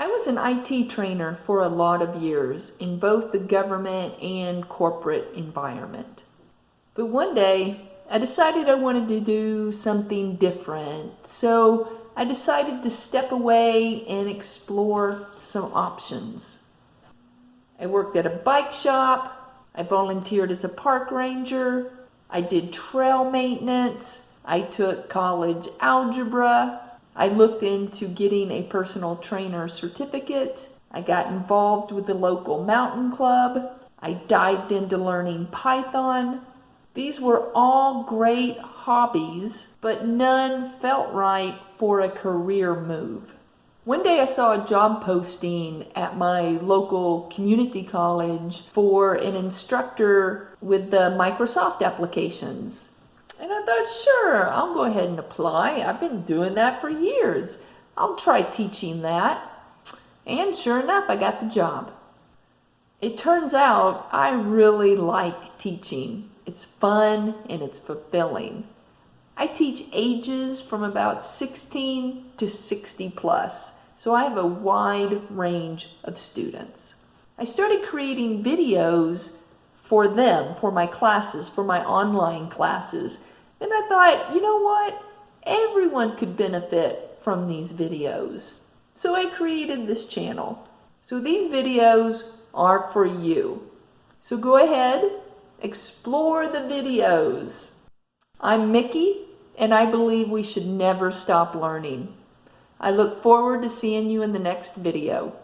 I was an IT trainer for a lot of years in both the government and corporate environment. But one day, I decided I wanted to do something different. So I decided to step away and explore some options. I worked at a bike shop. I volunteered as a park ranger. I did trail maintenance. I took college algebra. I looked into getting a personal trainer certificate. I got involved with the local mountain club. I dived into learning Python. These were all great hobbies, but none felt right for a career move. One day I saw a job posting at my local community college for an instructor with the Microsoft applications. And I thought, sure, I'll go ahead and apply. I've been doing that for years. I'll try teaching that. And sure enough, I got the job. It turns out I really like teaching. It's fun and it's fulfilling. I teach ages from about 16 to 60 plus, so I have a wide range of students. I started creating videos for them, for my classes, for my online classes, and I thought, you know what? Everyone could benefit from these videos. So I created this channel. So these videos are for you. So go ahead, explore the videos. I'm Mickey, and I believe we should never stop learning. I look forward to seeing you in the next video.